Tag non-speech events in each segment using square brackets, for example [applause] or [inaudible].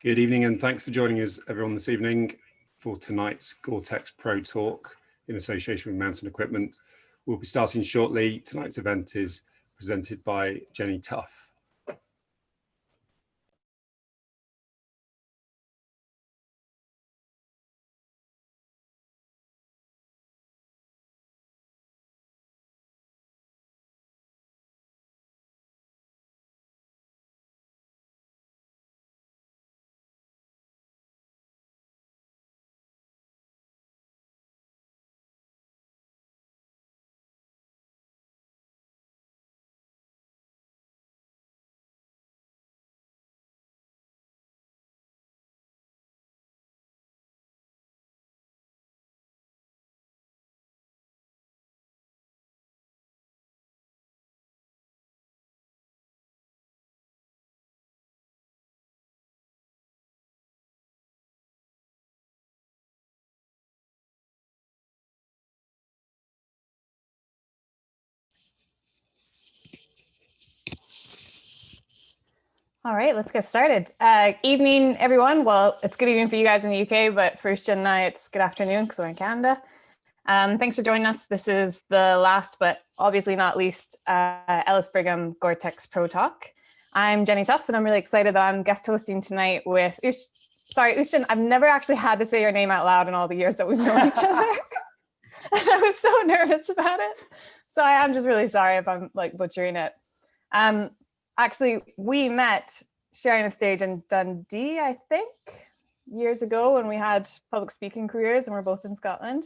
Good evening and thanks for joining us everyone this evening for tonight's Gore-Tex Pro Talk in association with Mountain Equipment. We'll be starting shortly. Tonight's event is presented by Jenny Tough. All right, let's get started. Uh, evening, everyone. Well, it's good evening for you guys in the UK, but for Uisdean and I, it's good afternoon because we're in Canada. Um, thanks for joining us. This is the last, but obviously not least, uh, Ellis Brigham Gore-Tex Pro Talk. I'm Jenny Tough, and I'm really excited that I'm guest hosting tonight with, Ush sorry, Uisdean, I've never actually had to say your name out loud in all the years that we've known each other. and [laughs] [laughs] I was so nervous about it. So I am just really sorry if I'm like butchering it. Um, actually, we met sharing a stage in Dundee, I think, years ago when we had public speaking careers and we're both in Scotland.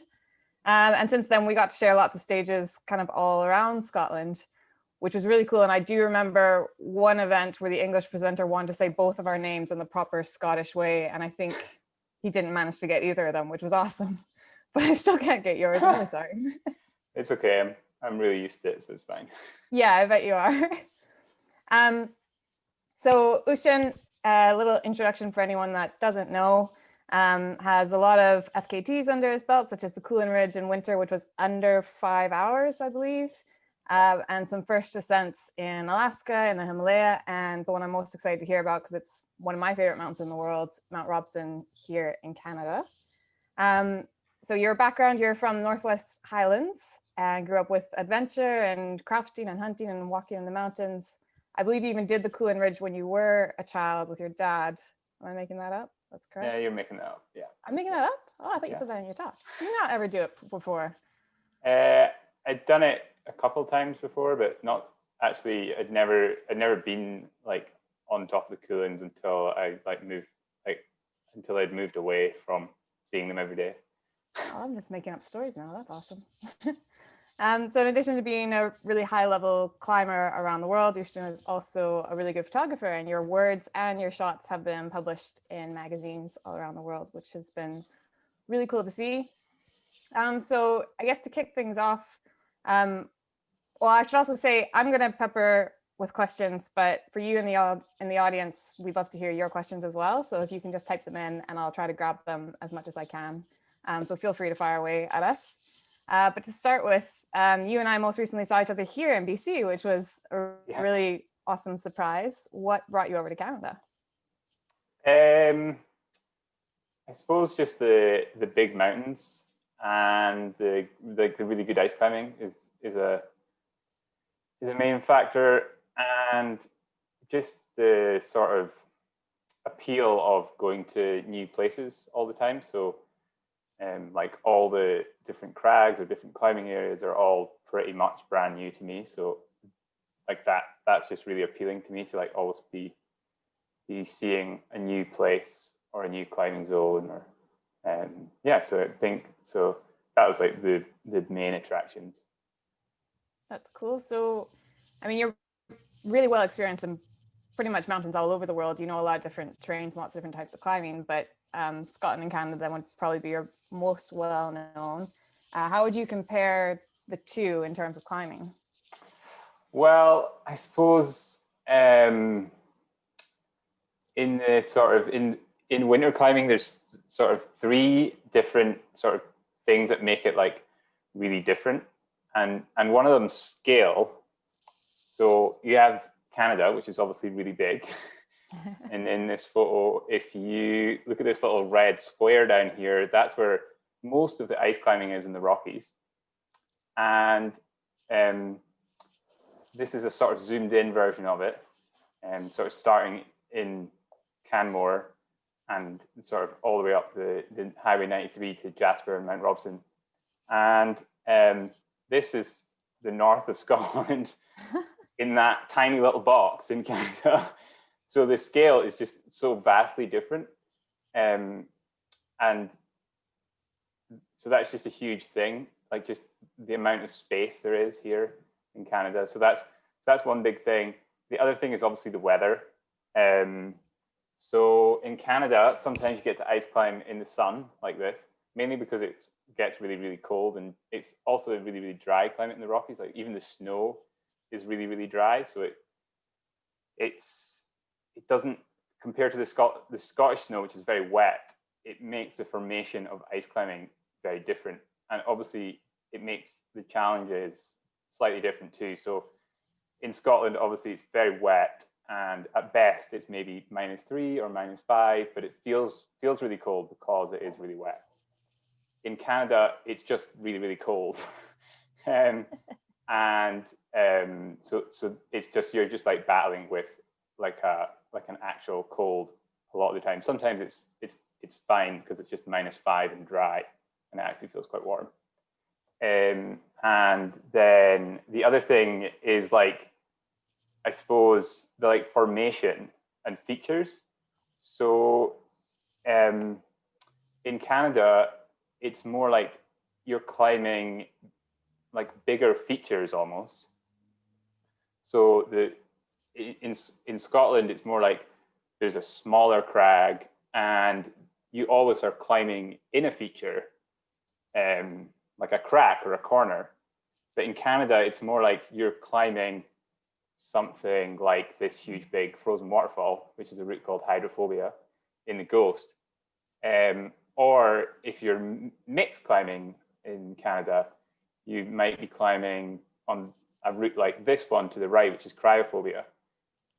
Um, and since then, we got to share lots of stages kind of all around Scotland, which was really cool. And I do remember one event where the English presenter wanted to say both of our names in the proper Scottish way. And I think he didn't manage to get either of them, which was awesome. [laughs] But I still can't get yours. I'm really [laughs] sorry. It's okay. I'm, I'm really used to it, so it's fine. Yeah, I bet you are. [laughs] Um, so Uisdean, a little introduction for anyone that doesn't know, um, has a lot of FKTs under his belt, such as the Cuillin Ridge in winter, which was under five hours, I believe, uh, and some first ascents in Alaska in the Himalaya, and the one I'm most excited to hear about because it's one of my favorite mountains in the world, Mount Robson here in Canada. Um, so your background, you're from Northwest Highlands and grew up with adventure and crafting and hunting and walking in the mountains. I believe you even did the Cuillin Ridge when you were a child with your dad. Am I making that up? That's correct. Yeah, you're making that up. Yeah. I'm making that up. Oh, I thought yeah. you said that in your talk. Did you not ever do it before? Uh, I'd done it a couple times before, but not actually. I'd never, I'd never been like on top of the Cuillins until I like moved, like until I'd moved away from seeing them every day. Oh, I'm just making up stories now. That's awesome. [laughs] Um, so in addition to being a really high level climber around the world, Uisdean is also a really good photographer and your words and your shots have been published in magazines all around the world, which has been really cool to see. Um, so I guess to kick things off, um, well, I should also say I'm going to pepper with questions, but for you in the in the audience, we'd love to hear your questions as well. So if you can just type them in and I'll try to grab them as much as I can. Um, so feel free to fire away at us. Uh, but to start with, um, you and I most recently saw each other here in BC, which was a yeah. really awesome surprise. What brought you over to Canada? Um, I suppose just the the big mountains and the the, the really good ice climbing is is a is a main factor, and just the sort of appeal of going to new places all the time. So um, like all the different crags or different climbing areas are all pretty much brand new to me. So like that, that's just really appealing to me to like always be be seeing a new place or a new climbing zone or um, yeah. So I think so that was like the the main attractions. That's cool. So, I mean, you're really well experienced in pretty much mountains all over the world. You know a lot of different terrains, lots of different types of climbing, but um, Scotland and Canada would probably be your most well known. Uh, how would you compare the two in terms of climbing? Well, I suppose um, in the sort of in in winter climbing, there's sort of three different sort of things that make it like really different, and and one of them scale. So you have Canada, which is obviously really big. [laughs] and in this photo, if you look at this little red square down here, that's where most of the ice climbing is in the Rockies. And um, this is a sort of zoomed in version of it. And sort of starting in Canmore and sort of all the way up the, the Highway 93 to Jasper and Mount Robson. And um, this is the north of [laughs] Scotland [laughs] in that tiny little box in Canada. So the scale is just so vastly different. Um, and so that's just a huge thing, like just the amount of space there is here in Canada. So that's so that's one big thing. The other thing is obviously the weather. Um, so in Canada, sometimes you get to ice climb in the sun like this, mainly because it gets really, really cold and it's also a really, really dry climate in the Rockies. Like even the snow is really, really dry. So it it's it doesn't compare to the Scot the Scottish snow, which is very wet. It makes the formation of ice climbing very different, and obviously it makes the challenges slightly different too. So in Scotland, obviously it's very wet, and at best it's maybe minus three or minus five, but it feels feels really cold because it is really wet. In Canada, it's just really really cold, [laughs] um, and um, so so it's just you're just like battling with like a like an actual cold a lot of the time. Sometimes it's it's it's fine because it's just minus five and dry, and it actually feels quite warm. Um, and then the other thing is like, I suppose the like formation and features. So um, in Canada, it's more like you're climbing like bigger features almost. So the in in Scotland, it's more like there's a smaller crag, and you always are climbing in a feature, um, like a crack or a corner. But in Canada, it's more like you're climbing something like this huge big frozen waterfall, which is a route called hydrophobia in the Ghost. Um, or if you're mixed climbing in Canada, you might be climbing on a route like this one to the right, which is cryophobia.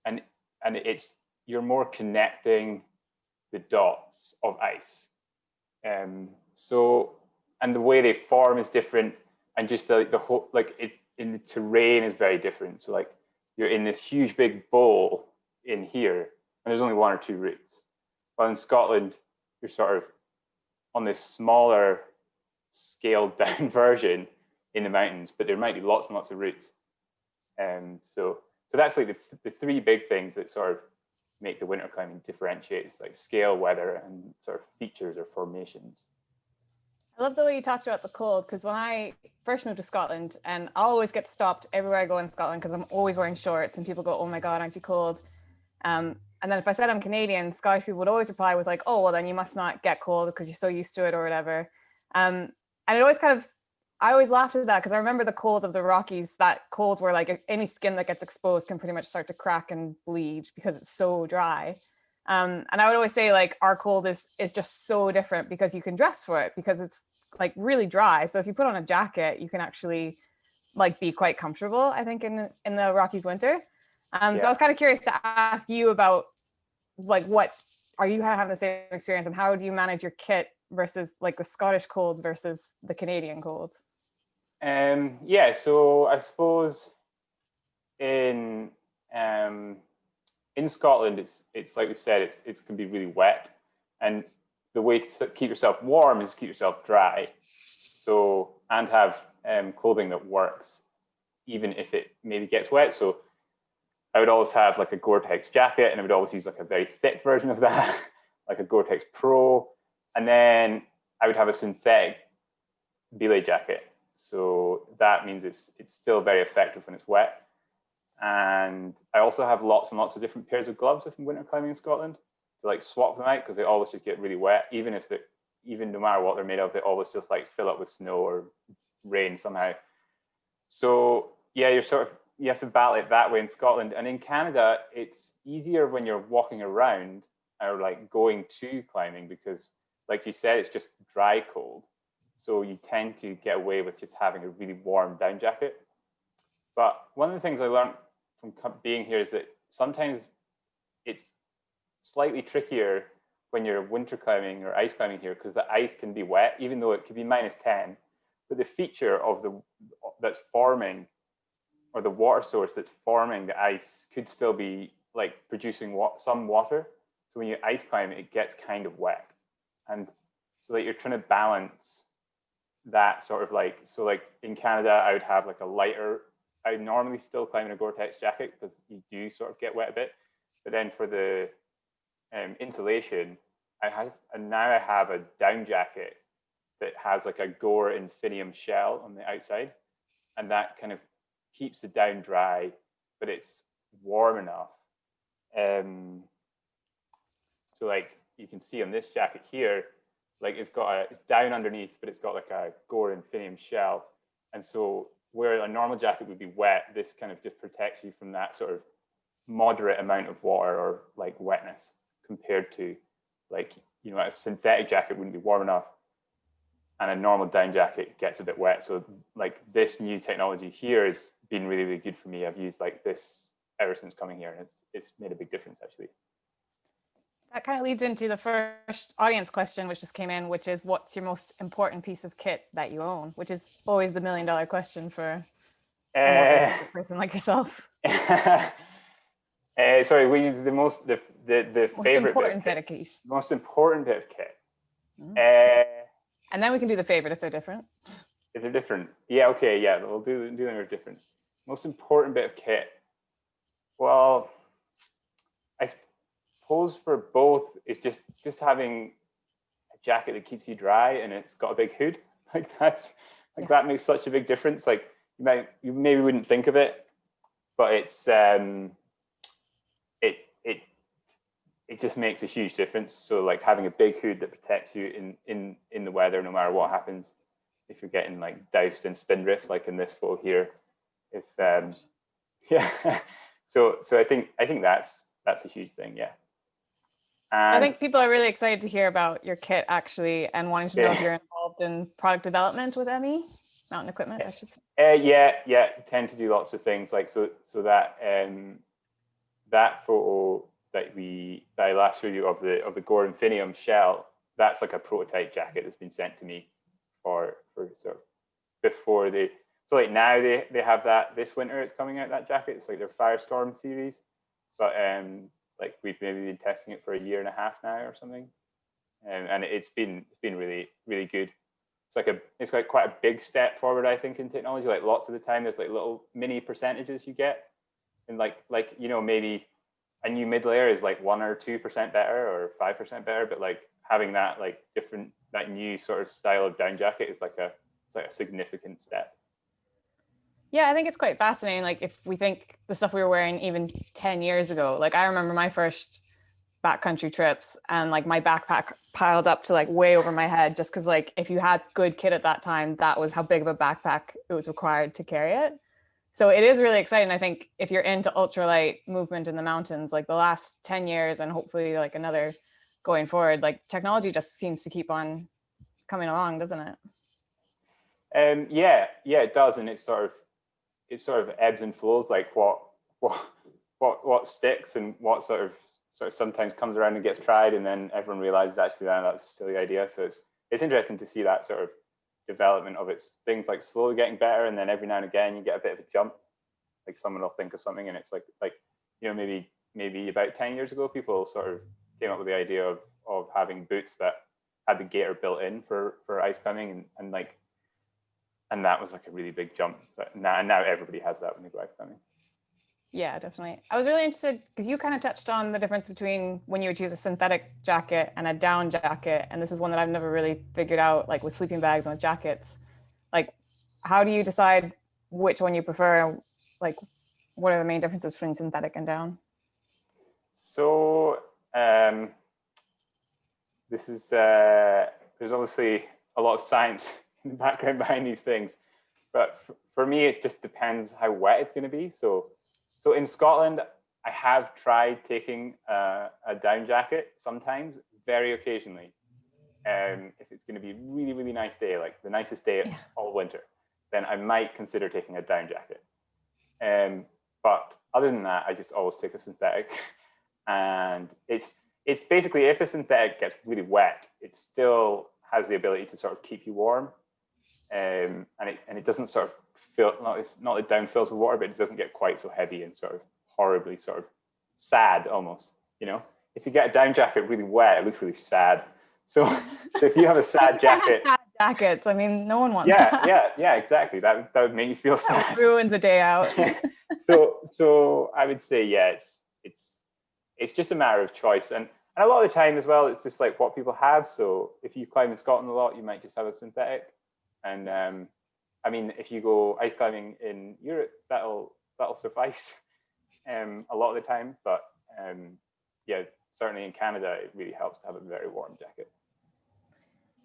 And, and it's, you're more connecting the dots of ice. Um, so, and the way they form is different and just the, the whole, like it, in the terrain is very different. So like you're in this huge big bowl in here and there's only one or two routes. But in Scotland, you're sort of on this smaller scaled [laughs] down version in the mountains, but there might be lots and lots of routes. Um, so, so that's like the, the three big things that sort of make the winter climbing differentiates like scale, weather, and sort of features or formations. I love the way you talked about the cold because when I first moved to Scotland, and I always get stopped everywhere I go in Scotland because I'm always wearing shorts, and people go, "Oh my God, aren't you cold?" Um, and then if I said I'm Canadian, Scottish people would always reply with like, "Oh, well, then you must not get cold because you're so used to it or whatever." Um, and it always kind of I always laughed at that because I remember the cold of the Rockies, that cold where like any skin that gets exposed can pretty much start to crack and bleed because it's so dry. Um, and I would always say like our cold is is just so different because you can dress for it because it's like really dry. So if you put on a jacket, you can actually like be quite comfortable, I think, in in the Rockies winter. Um, yeah. So I was kind of curious to ask you about like what are you having the same experience and how do you manage your kit versus like the Scottish cold versus the Canadian cold? Um, yeah, so I suppose in um, in Scotland, it's it's like we said, it's it can be really wet, and the way to keep yourself warm is to keep yourself dry. So and have um, clothing that works, even if it maybe gets wet. So I would always have like a Gore-Tex jacket, and I would always use like a very thick version of that, [laughs] like a Gore-Tex Pro, and then I would have a synthetic belay jacket so that means it's it's still very effective when it's wet. And I also have lots and lots of different pairs of gloves if I'm winter climbing in Scotland to like swap them out because they always just get really wet, even if they even no matter what they're made of, they always just like fill up with snow or rain somehow. So yeah, you're sort of you have to battle it that way in Scotland. And in Canada, it's easier when you're walking around or like going to climbing because like you said, it's just dry cold. So you tend to get away with just having a really warm down jacket. But one of the things I learned from being here is that sometimes it's slightly trickier when you're winter climbing or ice climbing here because the ice can be wet, even though it could be minus 10. But the feature of the that's forming or the water source that's forming the ice could still be like producing some water. So when you ice climb, it gets kind of wet. And so that you're trying to balance that sort of like, so like in Canada, I would have like a lighter, I normally still climb in a Gore-Tex jacket because you do sort of get wet a bit. But then for the um, insulation, I have, and now I have a down jacket that has like a Gore Infinium shell on the outside. And that kind of keeps the down dry, but it's warm enough. Um, so like you can see on this jacket here, like it's got a, it's down underneath, but it's got like a Gore Infinium shell. And so where a normal jacket would be wet, this kind of just protects you from that sort of moderate amount of water or like wetness compared to like, you know, a synthetic jacket wouldn't be warm enough and a normal down jacket gets a bit wet. So like this new technology here has been really, really good for me. I've used like this ever since coming here and it's, it's made a big difference actually. That kind of leads into the first audience question, which just came in, which is what's your most important piece of kit that you own, which is always the million dollar question for uh, a person like yourself. uh, [laughs] sorry, we use the most, the, the, the most favorite important bit, of keys. most important bit of kit. Mm. Uh, And then we can do the favorite if they're different. if they're different. Yeah, okay, yeah, we'll do, do them as different. Most important bit of kit. Well, suppose for both, is just just having a jacket that keeps you dry and it's got a big hood. [laughs] Like that's like Yeah. that makes such a big difference. Like you might you maybe wouldn't think of it, but it's um it it it just makes a huge difference. So like having a big hood that protects you in in in the weather, no matter what happens. If you're getting like doused in spindrift, like in this photo here, if um [laughs] yeah, so so I think I think that's that's a huge thing. Yeah. I think people are really excited to hear about your kit actually and wanting to know if you're involved in product development with ME, mountain equipment, I should say. Uh, yeah, yeah, tend to do lots of things like so. So that um, that photo that we that I last showed you of the of the Gore Infinium shell, that's like a prototype jacket that's been sent to me for for sort of before they. So like now they they have that this winter it's coming out that jacket. It's like their Firestorm series, but um like we've maybe been testing it for a year and a half now or something, and and it's been it's been really really good. It's like a it's like quite a big step forward i think in technology. Like lots of the time there's like little mini percentages you get. And like like you know maybe a new mid layer is like one or two percent better or five percent better but like having that like different that new sort of style of down jacket is like a it's like a significant step Yeah, I think it's quite fascinating. Like if we think the stuff we were wearing even 10 years ago, like I remember my first backcountry trips and like my backpack piled up to like way over my head just because like if you had good kit at that time, that was how big of a backpack it was required to carry it. So it is really exciting. I think if you're into ultralight movement in the mountains, like the last 10 years and hopefully like another going forward, like technology just seems to keep on coming along, doesn't it? um yeah yeah it does and it's sort of it sort of ebbs and flows like what what what what sticks and what sort of sort of sometimes comes around and gets tried and then everyone realizes actually that that's a silly idea. So it's it's interesting to see that sort of development of its things like slowly getting better and then every now and again you get a bit of a jump. Like someone will think of something and it's like like you know maybe maybe about 10 years ago people sort of came up with the idea of of having boots that had the gaiter built in for for ice climbing and, and like and that was like a really big jump but now now everybody has that when they go ice climbing Yeah, definitely. I was really interested because you kind of touched on the difference between when you would choose a synthetic jacket and a down jacket. And this is one that I've never really figured out, like with sleeping bags and with jackets. Like, how do you decide which one you prefer? Like, what are the main differences between synthetic and down? So um, this is uh, there's obviously a lot of science [laughs] background behind these things, but for me it just depends how wet it's going to be. So so in Scotland, I have tried taking uh, a down jacket sometimes, very occasionally. Um, if it's going to be a really really nice day, like the nicest day Yeah. all winter, then I might consider taking a down jacket. Um, but other than that, I just always take a synthetic. [laughs] and it's it's basically if a synthetic gets really wet, it still has the ability to sort of keep you warm, um, and it and it doesn't sort of fill not it's not it down fills with water, but it doesn't get quite so heavy and sort of horribly sort of sad almost. You know, if you get a down jacket really wet, it looks really sad. So, [laughs] so if you have a [laughs] sad jacket, sad jackets. I mean, no one wants yeah, that. yeah, yeah, exactly. That that would make you feel sad. ruins a day out. [laughs] so, so I would say, yeah, it's it's it's just a matter of choice, and and a lot of the time as well, it's just like what people have. So if you climb in Scotland a lot, you might just have a synthetic, and um, I mean, if you go ice climbing in Europe, that'll that'll suffice [laughs] um, a lot of the time. But um, yeah, certainly in Canada, it really helps to have a very warm jacket.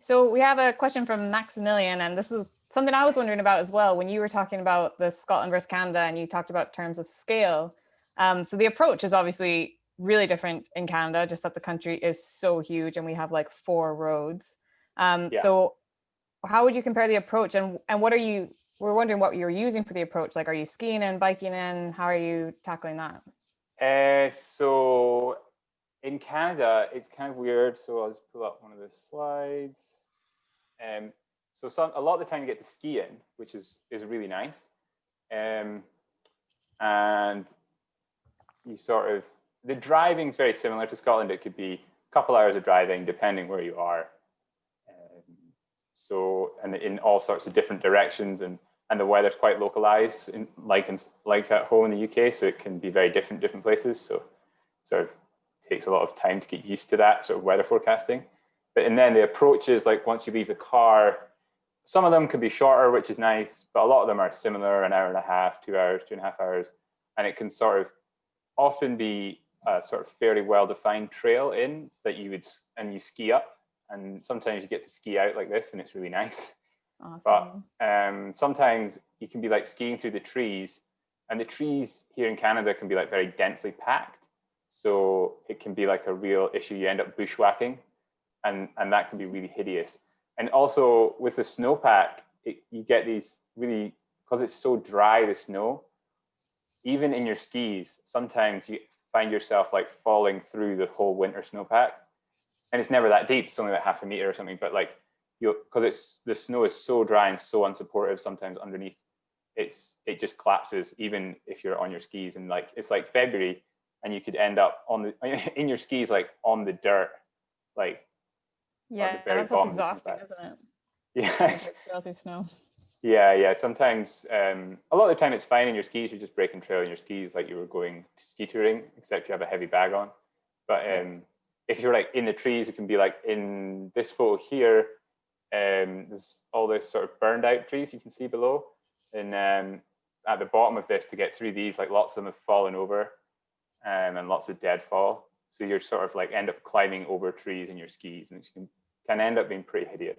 So we have a question from Maximilian, and this is something I was wondering about as well. When you were talking about the Scotland versus Canada, and you talked about terms of scale. Um, so the approach is obviously really different in Canada, just that the country is so huge and we have like four roads. Um, Yeah. So how would you compare the approach, and and what are you? We're wondering what you're using for the approach. Like, are you skiing and biking and How are you tackling that? Uh, so in Canada, it's kind of weird. So I'll just pull up one of the slides. Um, so some a lot of the time you get to ski in, which is is really nice. Um, and you sort of the driving is very similar to Scotland. It could be a couple hours of driving depending where you are. So and in all sorts of different directions and and the weather's quite localized in like in like at home in the UK so it can be very different different places. So sort of takes a lot of time to get used to that sort of weather forecasting. But and then the approaches like once you leave the car some of them can be shorter which is nice but a lot of them are similar an hour and a half two hours two and a half hours. And it can sort of often be a sort of fairly well defined trail in that you would and you ski up and sometimes you get to ski out like this and it's really nice [laughs] Awesome. um, sometimes you can be like skiing through the trees and the trees here in Canada can be like very densely packed. So it can be like a real issue. You end up bushwhacking and, and that can be really hideous. And also with the snowpack, it, you get these really, because it's so dry, the snow, even in your skis, sometimes you find yourself like falling through the whole winter snowpack. And it's never that deep, it's only like half a meter or something, but like you because it's the snow is so dry and so unsupportive sometimes underneath it's it just collapses even if you're on your skis and like it's like february and you could end up on the [laughs] in your skis like on the dirt like yeah, that's what's bottom of the exhausting, pack. isn't it? [laughs] yeah Like, Trail through snow. yeah yeah sometimes um a lot of the time it's fine in your skis you're just breaking trail in your skis like you were going ski touring except you have a heavy bag on but um if you're like in the trees it can be like in this photo here um there's all this sort of burned out trees you can see below and um at the bottom of this to get through these like lots of them have fallen over um, and lots of deadfall so you're sort of like end up climbing over trees in your skis and it can, can end up being pretty hideous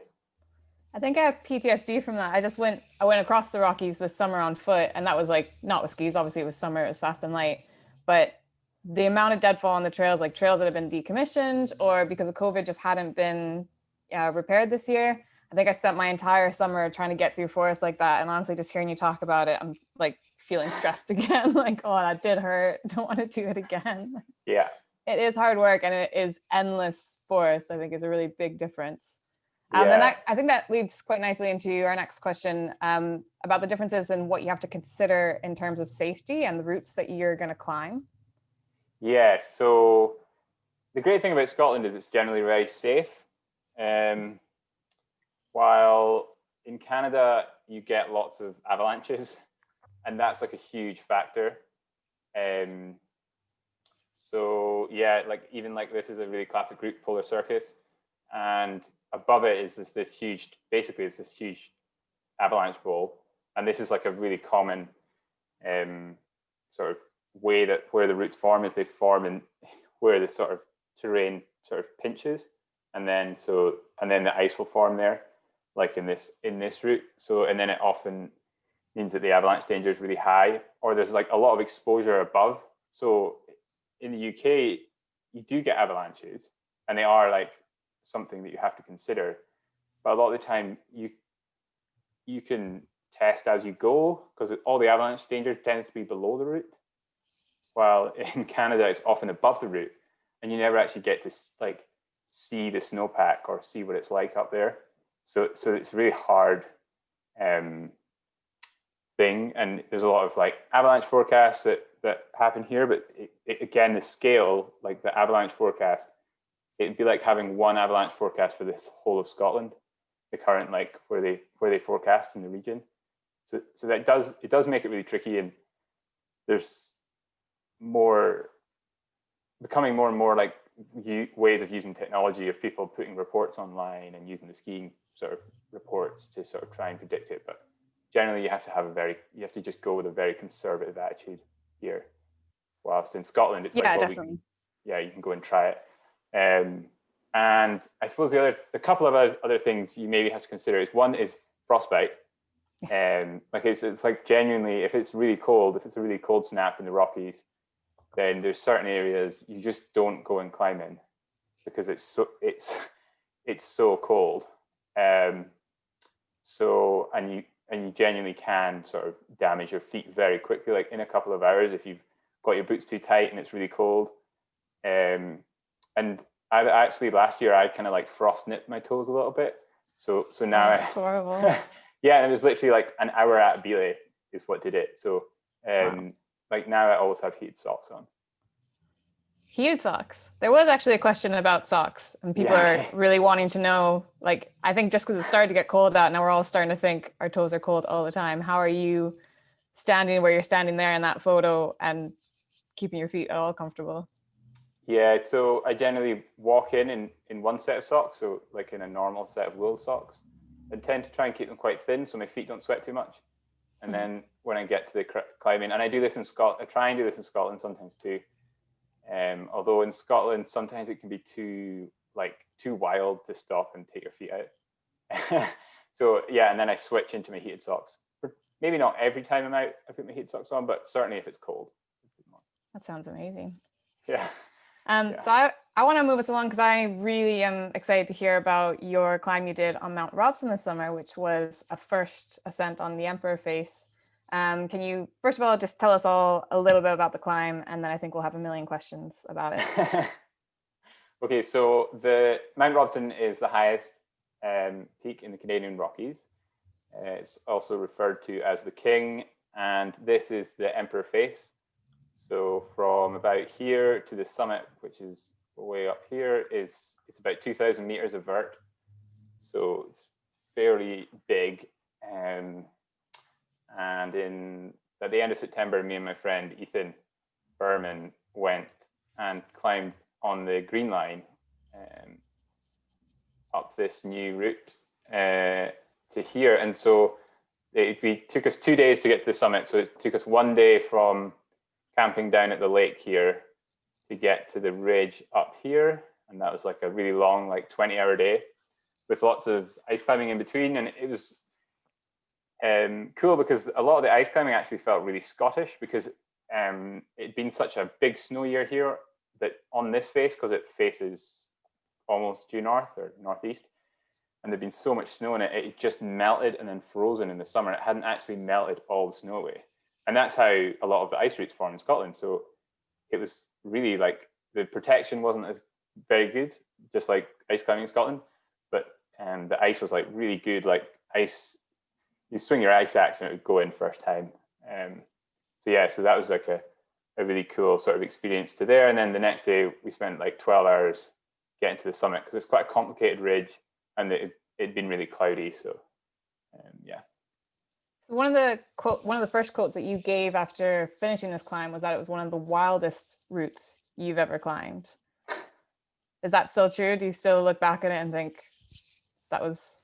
I think I have PTSD from that. I just went I went across the Rockies this summer on foot and that was like not with skis, obviously it was summer, it was fast and light. But the amount of deadfall on the trails, like trails that have been decommissioned or because of COVID just hadn't been uh, repaired this year. I think I spent my entire summer trying to get through forests like that. And honestly, just hearing you talk about it, I'm like feeling stressed [laughs] again. like, oh, that did hurt. [laughs] Don't want to do it again. yeah It is hard work and it is endless forest, I think is a really big difference. Um, Yeah. And that, I think that leads quite nicely into our next question um, about the differences in what you have to consider in terms of safety and the routes that you're going to climb. Yeah, so the great thing about Scotland is it's generally very safe. Um, while in Canada, you get lots of avalanches, [laughs] and that's like a huge factor. Um, so yeah, like even like this is a really classic route, Polar Circus, and above it is this this huge, basically it's this huge avalanche bowl, and this is like a really common um, sort of way that where the roots form is they form in where the sort of terrain sort of pinches and then so and then the ice will form there like in this in this route. So and then it often means that the avalanche danger is really high or there's like a lot of exposure above. So in the uk you do get avalanches and they are like something that you have to consider. But a lot of the time you you can test as you go because all the avalanche danger tends to be below the route while [laughs] in Canada it's often above the route. and you never actually get to like see the snowpack or see what it's like up there. So so it's a really hard um, thing, and there's a lot of like avalanche forecasts that that happen here, but it, it, again, the scale, like the avalanche forecast, it'd be like having one avalanche forecast for this whole of Scotland, the current like where they where they forecast in the region. So so that does it does make it really tricky, and there's more becoming more and more like ways of using technology of people putting reports online and using the skiing sort of reports to sort of try and predict it. But generally, you have to have a very you have to just go with a very conservative attitude here. Whilst in Scotland, it's yeah, like, well, definitely. Can, yeah, you can go and try it. Um, and I suppose the other, a couple of other, other things you maybe have to consider is one is frostbite. [laughs] Um, like it's, it's like genuinely, if it's really cold, if it's a really cold snap in the Rockies, then there's certain areas you just don't go and climb in because it's so it's it's so cold. Um, so and you and you genuinely can sort of damage your feet very quickly, like in a couple of hours if you've got your boots too tight and it's really cold. Um, and I actually last year I kind of like frost nipped my toes a little bit. So so now That's I, [laughs] horrible. [laughs] yeah, and it was literally like an hour at Belay is what did it. So um, wow. Like now I always have heated socks on. Heated socks. There was actually a question about socks, and people yeah. are really wanting to know. Like, I think just because it started to get cold out, now we're all starting to think our toes are cold all the time. How are you standing where you're standing there in that photo and keeping your feet at all comfortable? Yeah, so I generally walk in, in in one set of socks, so like in a normal set of wool socks. I tend to try and keep them quite thin so my feet don't sweat too much. And mm-hmm. then when I get to the climbing, and I do this in Scotland, I try and do this in Scotland sometimes too um, although in Scotland, sometimes it can be too like too wild to stop and take your feet out. [laughs] so yeah, and then I switch into my heated socks. Maybe not every time I'm out, I put my heated socks on, but certainly if it's cold. That sounds amazing. Yeah. Um, yeah. So I, I want to move us along because I really am excited to hear about your climb you did on Mount Robson this summer, which was a first ascent on the Emperor Face. Um, can you, first of all, just tell us all a little bit about the climb, and then I think we'll have a million questions about it. [laughs] okay, so the Mount Robson is the highest um, peak in the Canadian Rockies. Uh, it's also referred to as the King, and this is the Emperor Face. So from about here to the summit, which is way up here, is it's about 2,000 meters of vert. So it's fairly big. Um, and in at the end of September, me and my friend Ethan Berman went and climbed on the Green Line um, up this new route uh, to here. And so it, it took us two days to get to the summit. So it took us one day from camping down at the lake here to get to the ridge up here. And that was like a really long, like 20 hour day with lots of ice climbing in between. And it was um, cool because a lot of the ice climbing actually felt really Scottish because um, it'd been such a big snow year here that on this face, because it faces almost due north or northeast, and there'd been so much snow in it, it just melted and then frozen in the summer. It hadn't actually melted all the snow away. And that's how a lot of the ice routes form in Scotland. So it was really like the protection wasn't as very good, just like ice climbing in Scotland, but um, the ice was like really good, like ice you swing your ice axe and it would go in first time. Um, so yeah, so that was like a, a really cool sort of experience to there. And then the next day we spent like 12 hours getting to the summit because it's quite a complicated ridge and it, it'd been really cloudy. So um, yeah. One of the quote, one of the first quotes that you gave after finishing this climb was that it was one of the wildest routes you've ever climbed. [laughs] Is that still true? Do you still look back at it and think that was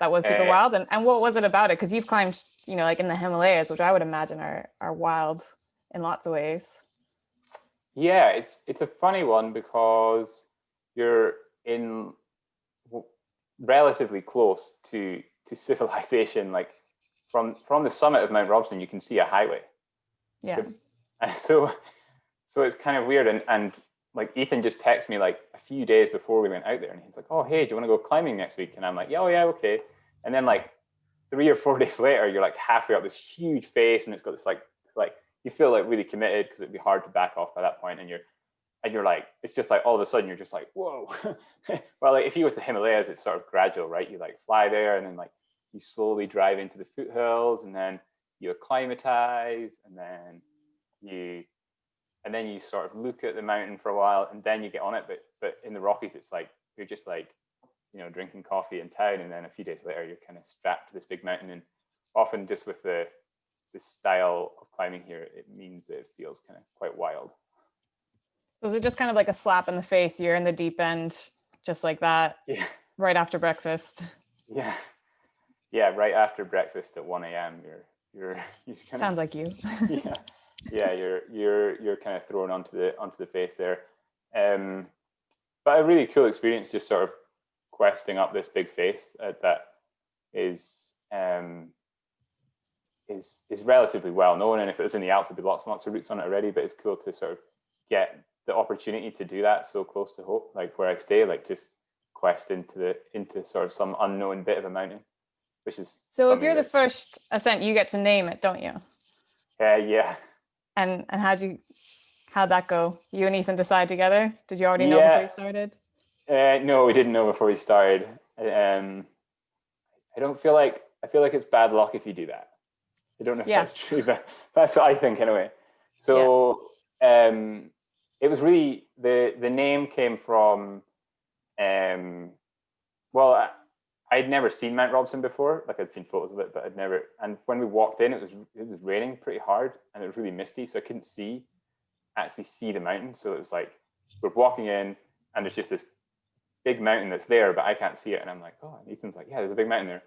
that was super uh, wild. And, and what was it about it? Because you've climbed, you know, like in the Himalayas, which I would imagine are, are wild in lots of ways. Yeah, it's it's a funny one because you're in relatively close to to [laughs] civilization. Like from from the summit of Mount Robson, you can see a highway. Yeah. And [laughs] so so it's kind of weird. And and like Ethan just texted me like a few days before we went out there and he's like, oh, hey, do you want to go climbing next week? And I'm like, yeah, oh, yeah, okay. And then like three or four [laughs] days later, you're like halfway up this huge face and it's got this like, like you feel like really committed because it'd be hard to back off by that point. And you're, and you're like, it's just like all of a sudden you're just like, whoa. [laughs] well, like if you go to the Himalayas, it's sort of gradual, right? You like fly there and then like you slowly drive into the foothills and then you acclimatize and then you and then you sort of look at the mountain for a while and then you get on it. But but in the Rockies, it's like you're just like, you know, drinking coffee in town and then a few days later you're kind of strapped to this big mountain and often just with the the style of climbing here, it means that it feels kind of quite wild. So is it just kind of like a slap in the face? You're in the deep end, just like that. [laughs] Yeah. Right after breakfast. Yeah. Yeah. Right after breakfast at 1 a.m. You're you're, [laughs] you're kind of- Sounds of, like you. [laughs] yeah. Yeah. You're you're you're kind of thrown onto the onto the face there. Um, but a really cool experience, just sort of questing up this big face uh, that is um, is is relatively well known. And if it was in the Alps, there'd be lots and lots of routes on it already. But it's cool to sort of get the opportunity to do that so close to hope, like where I stay, like just quest into the into sort of some unknown bit of a mountain, which is so. If you're the first ascent, you get to name it, don't you? Uh, yeah. And and how'd you how'd that go? You and Ethan decide together? Did you already know yeah. before you started? Uh, no, we didn't know before we started. Um, I don't feel like I feel like it's bad luck if you do that. I don't know if yeah. that's true, but [laughs] that's what I think anyway. So yeah. um, it was really the the name came from um well I'd never seen Mount Robson before. Like I'd seen photos of it but I'd never and when we walked in it was it was raining pretty hard and it was really misty so I couldn't see actually see the mountain. So it was like we're walking in and there's just this big mountain that's there but I can't see it. And I'm like oh and Ethan's like yeah there's a big mountain there.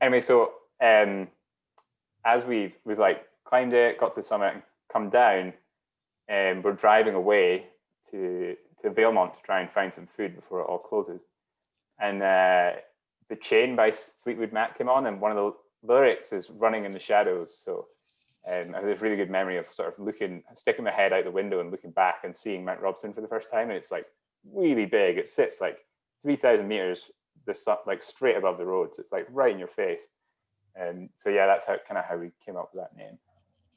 Anyway so um as we've we've like climbed it got to the summit and come down and we're driving away to to Valemount to try and find some food before it all closes. And uh, the chain by Fleetwood Mac came on, and one of the lyrics is "running in the shadows." So um, I have a really good memory of sort of looking, sticking my head out the window and looking back and seeing Mount Robson for the first time, and it's like really big. It sits like three thousand meters, this like straight above the road, so it's like right in your face. And so yeah, that's how kind of how we came up with that name.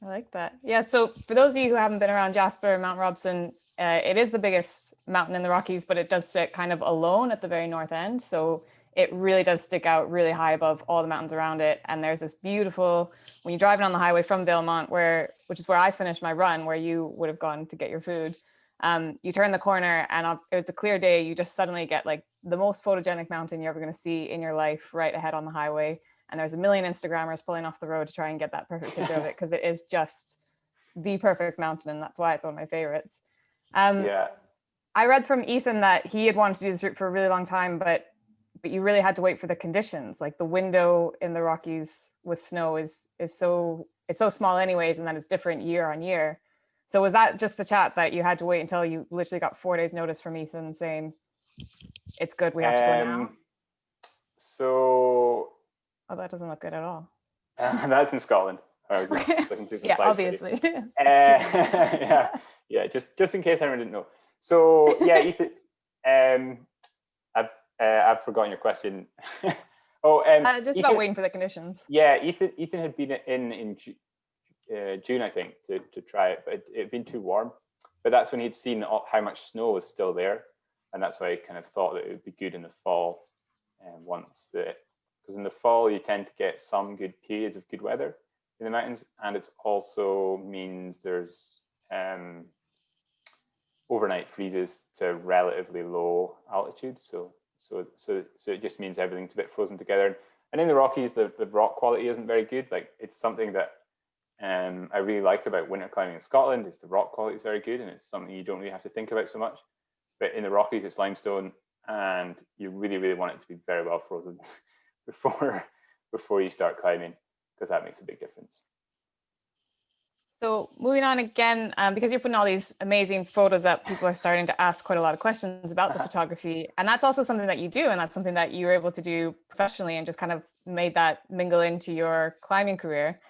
I like that. Yeah. So for those of you who haven't been around Jasper, Mount Robson, uh, it is the biggest mountain in the Rockies, but it does sit kind of alone at the very north end. So it really does stick out really high above all the mountains around it. And there's this beautiful, when you're driving on the highway from Valemount, where, which is where I finished my run, where you would have gone to get your food. Um, you turn the corner and it's a clear day. You just suddenly get like the most photogenic mountain you're ever going to see in your life right ahead on the highway and there's a million Instagrammers pulling off the road to try and get that perfect picture of it [laughs] because it is just the perfect mountain and that's why it's one of my favorites. Um, yeah. I read from Ethan that he had wanted to do this route for a really long time, but but you really had to wait for the conditions. Like the window in the Rockies with snow is is so it's so small anyways, and then it's different year on year. So was that just the chat that you had to wait until you literally got four days notice from Ethan saying it's good, we have to go now? Um, so Oh, that doesn't look good at all. Uh, [laughs] that's in Scotland. [laughs] yeah, obviously. [laughs] uh, yeah, yeah. Just just in case anyone didn't know. So yeah, Ethan. Um, uh, I've forgotten your question. [laughs] oh, um, uh, just Ethan, about waiting for the conditions. Yeah, Ethan. Ethan had been in in uh, June, I think, to to try it, but it had been too warm. But that's when he'd seen how much snow was still there, and that's why he kind of thought that it would be good in the fall, and um, once the because in the fall you tend to get some good periods of good weather in the mountains, and it also means there's um, overnight freezes to relatively low altitudes. So so so so it just means everything's a bit frozen together. And in the Rockies, the, the rock quality isn't very good. Like it's something that um, I really like about winter climbing in Scotland is the rock quality is very good, and it's something you don't really have to think about so much. But in the Rockies, it's limestone, and you really really want it to be very well frozen. [laughs] before before you start climbing because that makes a big difference. So moving on again, um, because you're putting all these amazing photos up, people are starting to ask quite a lot of questions about the photography. And that's also something that you do. And that's something that you were able to do professionally and just kind of made that mingle into your climbing career.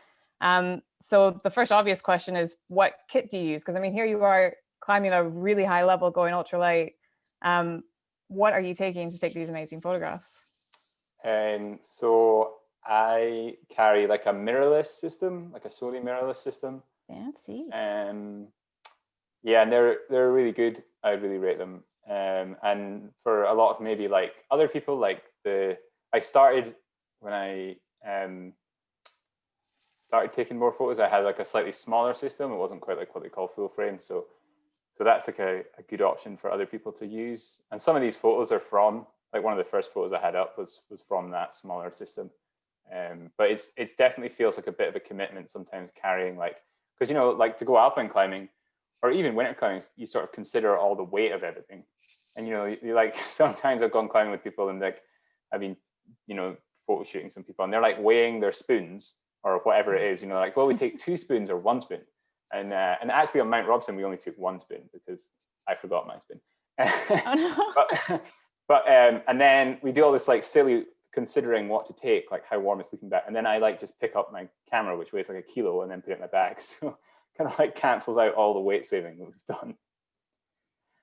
Um, so the first obvious question is what kit do you use? Because I mean, here you are climbing a really high level going ultralight. Um, what are you taking to take these amazing photographs? And so I carry like a mirrorless system, like a Sony mirrorless system. Fancy. Um, yeah, and they're they're really good. I really rate them. Um, and for a lot of maybe like other people, like the I started when I um, started taking more photos. I had like a slightly smaller system. It wasn't quite like what they call full frame. So so that's like a, a good option for other people to use. And some of these photos are from like one of the first photos I had up was was from that smaller system. Um, but it's it's definitely feels like a bit of a commitment sometimes carrying like because you know like to go alpine climbing or even winter climbing you sort of consider all the weight of everything. And you know you like [laughs] sometimes I've gone climbing with people and like I've been you know photo shooting some people and they're like weighing their spoons or whatever it is you know like well we take two spoons or one spoon. And uh, and actually on Mount Robson we only took one spoon because I forgot my spoon. [laughs] Oh, no. but [laughs] but um and then we do all this like silly considering what to take, like how warm is sleeping bag. And then I like just pick up my camera, which weighs like a kilo, and then put it in my bag. [laughs] So kind of like cancels out all the weight saving that we've done.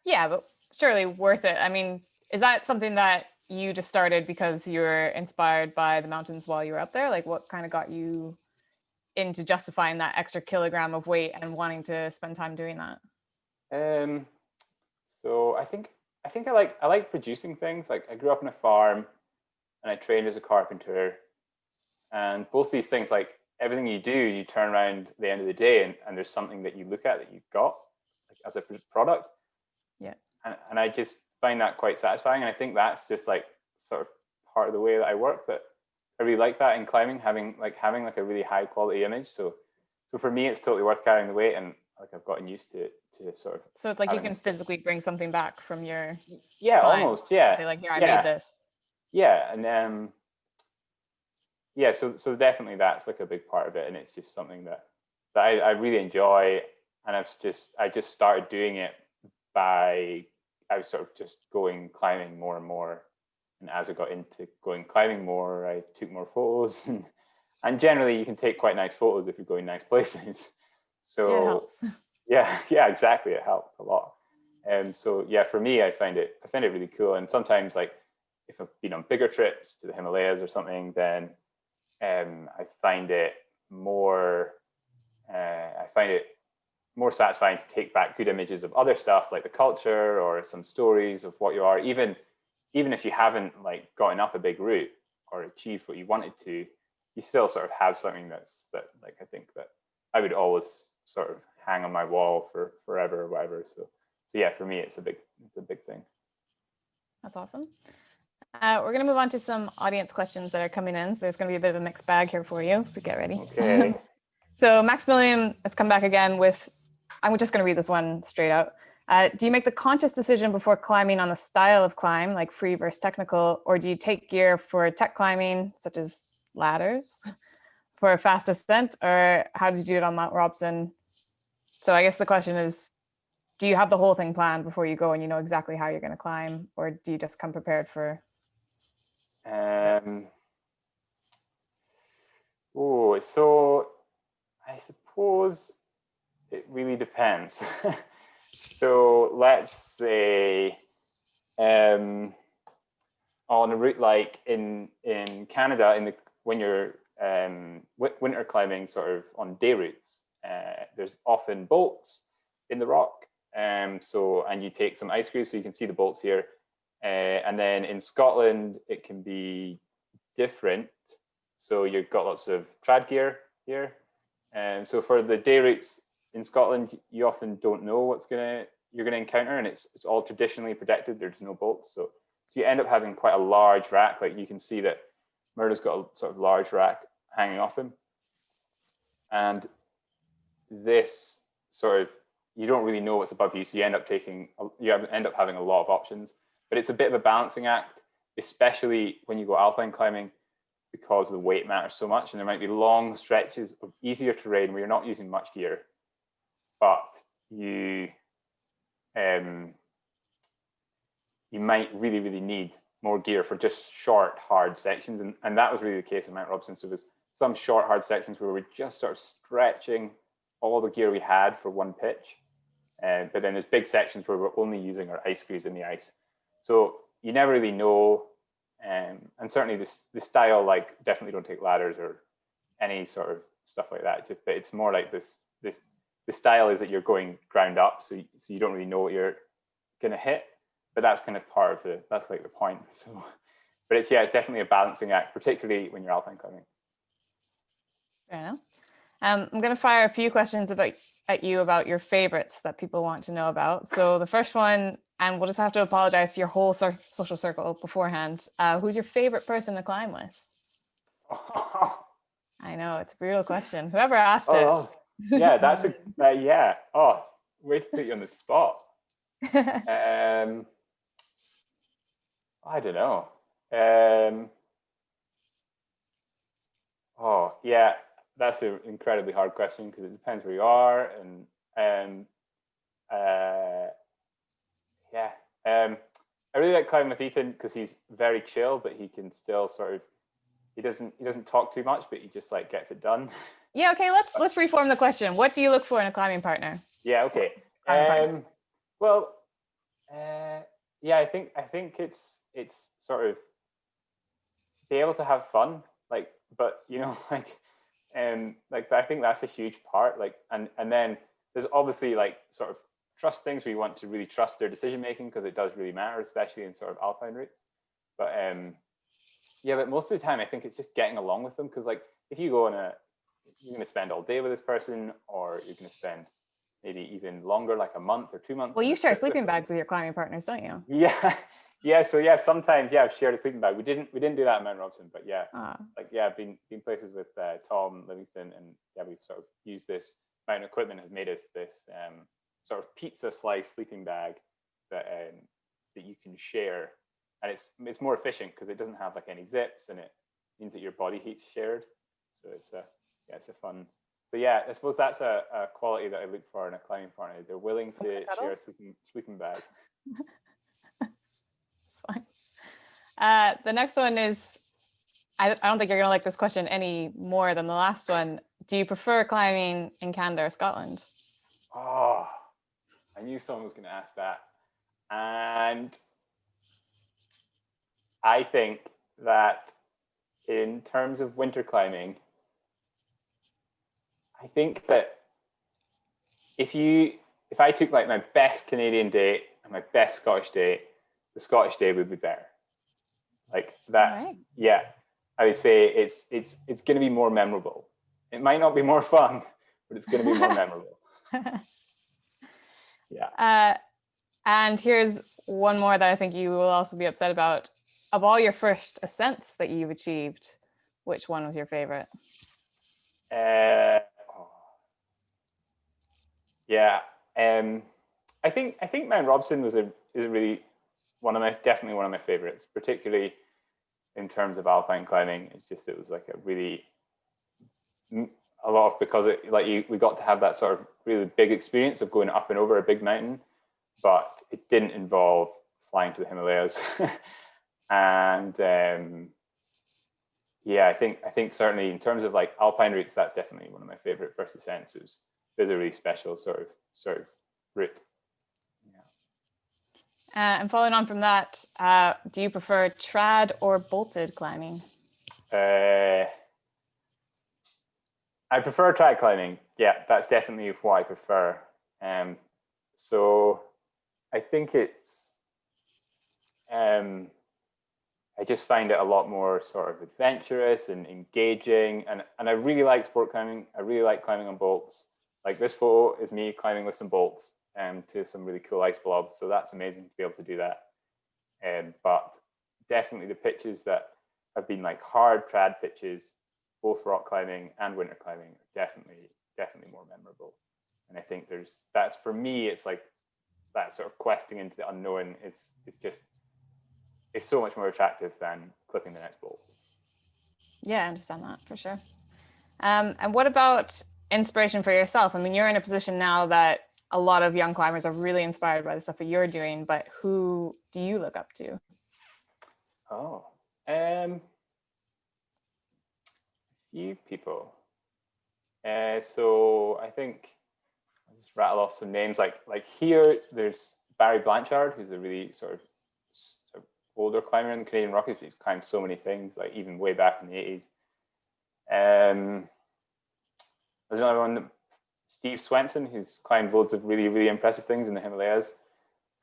Yeah, but surely worth it. I mean, is that something that you just started because you were inspired by the mountains while you were up there? Like what kind of got you into justifying that extra kilogram of weight and wanting to spend time doing that? Um, so I think I think I like I like producing things. Like I grew up on a farm and I trained as a carpenter. And both these things, like everything you do, you turn around at the end of the day and, and there's something that you look at that you've got like, as a product. Yeah. And, and I just find that quite satisfying. And I think that's just like sort of part of the way that I work that I really like that in climbing, having like having like a really high quality image. So so for me, it's totally worth carrying the weight and like I've gotten used to to sort of. So it's like you can physically bring something back from your. Yeah, almost. Yeah. like here, I yeah. made this yeah and um yeah so so definitely that's like a big part of it and it's just something that that I, I really enjoy and i've just i just started doing it by i was sort of just going climbing more and more and as i got into going climbing more i took more photos [laughs] and and generally you can take quite nice photos if you're going nice places. [laughs] So yeah, [laughs] yeah yeah exactly it helps a lot. And um, so yeah for me i find it i find it really cool and sometimes like if I've been on bigger trips to the Himalayas or something, then um, I find it more, uh, I find it more satisfying to take back good images of other stuff like the culture or some stories of what you are, even, even if you haven't like gotten up a big route or achieved what you wanted to, you still sort of have something that's that like, I think that I would always sort of hang on my wall for forever or whatever. So, so yeah, for me, it's a big, it's a big thing. That's awesome. Uh, we're going to move on to some audience questions that are coming in. So there's going to be a bit of a mixed bag here for you. So get ready. Okay. [laughs] so Maximilian has come back again with, I'm just going to read this one straight out. Uh, do you make the conscious decision before climbing on the style of climb, like free versus technical, or do you take gear for tech climbing, such as ladders, [laughs] for a fast ascent, or how did you do it on Mount Robson? So I guess the question is, do you have the whole thing planned before you go and you know exactly how you're going to climb, or do you just come prepared for um, oh, so I suppose it really depends. [laughs] so let's say um, on a route like in in Canada, in the when you're um, winter climbing, sort of on day routes, uh, there's often bolts in the rock. Um, so and you take some ice screws, so you can see the bolts here. Uh, and then in Scotland, it can be different. So you've got lots of trad gear here. And so for the day routes in Scotland, you often don't know what's gonna you're gonna encounter, and it's it's all traditionally protected. There's no bolts, so so you end up having quite a large rack. Like you can see that Murdo's got a sort of large rack hanging off him, and this sort of you don't really know what's above you, so you end up taking you end up having a lot of options. But it's a bit of a balancing act, especially when you go alpine climbing, because the weight matters so much. And there might be long stretches of easier terrain where you're not using much gear, but you um, you might really, really need more gear for just short, hard sections. And, and that was really the case in Mount Robson. So there was some short, hard sections where we're just sort of stretching all the gear we had for one pitch. Uh, but then there's big sections where we're only using our ice screws in the ice. So you never really know. Um, and certainly this the style, like definitely don't take ladders or any sort of stuff like that. Just, but it's more like this, this, the style is that you're going ground up. So, so you don't really know what you're, going to hit, but that's kind of part of the, that's like the point. [laughs] So, but it's, yeah, it's definitely a balancing act, particularly when you're alpine climbing. Fair enough. Um, I'm going to fire a few questions about at you about your favorites that people want to know about. So the first one, and we'll just have to apologize to your whole social circle beforehand. Uh, who's your favorite person to climb with? [laughs] I know it's a brutal question. Whoever asked oh, it. yeah, that's a [laughs] uh, yeah. Oh, way to put you on the spot. [laughs] um, I don't know. Um, oh yeah, that's an incredibly hard question because it depends where you are and um uh yeah um I really like climbing with Ethan because he's very chill, but he can still sort of he doesn't he doesn't talk too much, but he just like gets it done. [laughs] Yeah, okay, let's let's reform the question. What do you look for in a climbing partner? Yeah, okay. Um well uh yeah, I think I think it's it's sort of be able to have fun, like but you know, [laughs] like and like but I think that's a huge part. Like, and and then there's obviously like sort of trust things where you want to really trust their decision making because it does really matter, especially in sort of alpine routes. But um, yeah, but most of the time I think it's just getting along with them because like if you go on a, you're going to spend all day with this person, or you're going to spend maybe even longer, like a month or two months. Well, you share sleeping bags with your climbing partners, don't you? Yeah, yeah, so yeah, sometimes yeah, I've shared a sleeping bag. We didn't we didn't do that at Mount Robson, but yeah, ah. like yeah, I've been been places with uh, Tom Livingston, and yeah, we've sort of used this mountain equipment has made us this um, sort of pizza slice sleeping bag that um, that you can share, and it's it's more efficient because it doesn't have like any zips, and it means that your body heat's shared. So it's a yeah, it's a fun. So yeah, I suppose that's a, a quality that I look for in a climbing partner. They're willing to share a sleeping sleeping bag. [laughs] Uh, the next one is, I, I don't think you're gonna like this question any more than the last one. Do you prefer climbing in Canada or Scotland? Oh, I knew someone was gonna ask that. And I think that in terms of winter climbing, I think that if you, if I took like my best Canadian day and my best Scottish day, the Scottish day would be better. Like that, right. yeah. I would say it's it's it's going to be more memorable. It might not be more fun, but it's going to be more memorable. [laughs] yeah. Uh, and here's one more that I think you will also be upset about. Of all your first ascents that you've achieved, which one was your favorite? Uh, oh. Yeah, um, I think I think Mount Robson was a is a really one of my definitely one of my favorites, particularly in terms of alpine climbing. It's just it was like a really a lot of because it like you we got to have that sort of really big experience of going up and over a big mountain, but it didn't involve flying to the Himalayas. [laughs] and um, yeah, I think I think certainly in terms of like alpine routes, that's definitely one of my favorite first ascents. Is there's a really special sort of sort of route. Uh, and following on from that, uh, do you prefer trad or bolted climbing? Uh, I prefer trad climbing. Yeah, that's definitely what I prefer. Um, so I think it's, um, I just find it a lot more sort of adventurous and engaging. And, and I really like sport climbing. I really like climbing on bolts. Like this photo is me climbing with some bolts um, to some really cool ice blobs. So that's amazing to be able to do that. Um, but definitely the pitches that have been like hard trad pitches, both rock climbing and winter climbing, definitely, definitely more memorable. And I think there's, that's for me, it's like that sort of questing into the unknown is, is just, it's so much more attractive than clipping the next bolt. Yeah, I understand that for sure. Um, and what about inspiration for yourself? I mean, you're in a position now that a lot of young climbers are really inspired by the stuff that you're doing, but who do you look up to? Oh, um, few people. Uh, so I think I'll just rattle off some names. Like like here, there's Barry Blanchard, who's a really sort of, sort of older climber in the Canadian Rockies. He's climbed so many things, like even way back in the 80s. Um, there's another one Steve Swenson, who's climbed loads of really, really impressive things in the Himalayas.